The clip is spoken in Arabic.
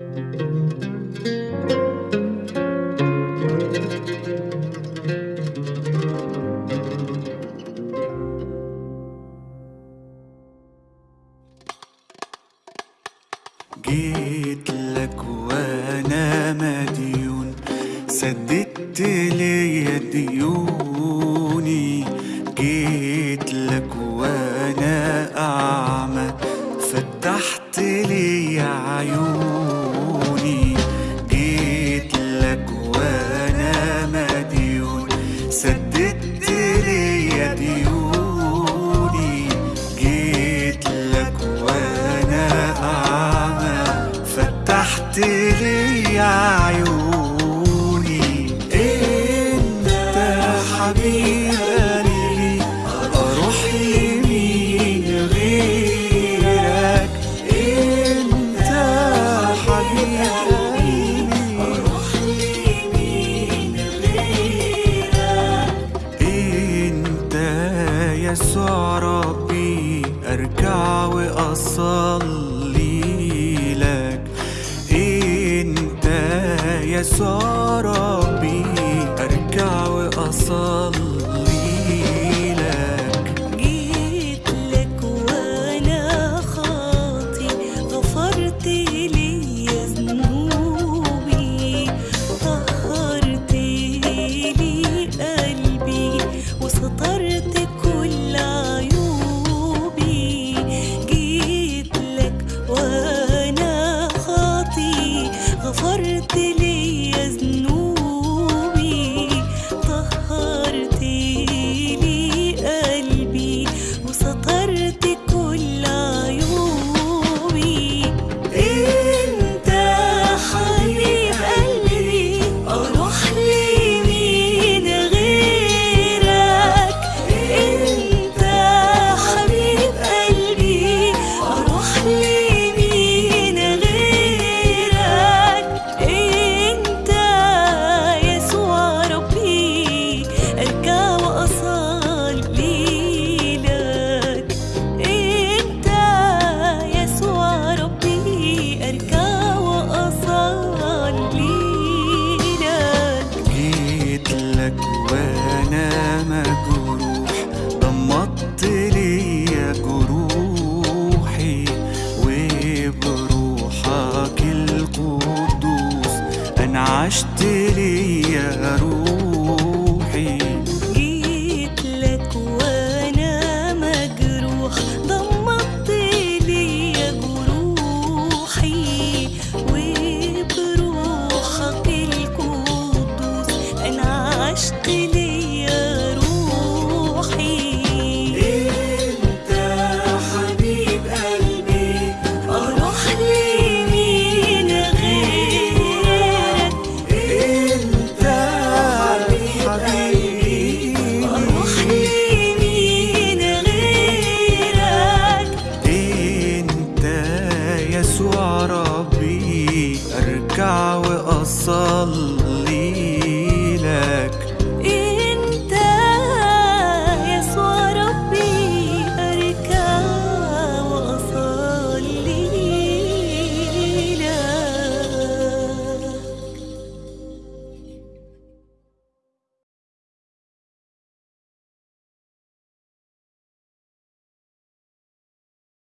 جيت لك وأنا مديون سددت عيوني. إنت حبيب قلبي أروح لمين غيرك؟ إنت حبيب قلبي أروح لمين غيرك؟ إنت يسوع ربي أركع وأصلي. يسوع ربي أركع وأصلي لك. جيت لك وأنا خاطي غفرت لي ذنوبي. طهرت لي قلبي وسترت كل عيوبي. جيت لك وأنا خاطي غفرت لي وأنا مجروح ضمدت لي جروحي وبروحك القدوس أنعشت لي روحي. aşk